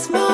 this moment.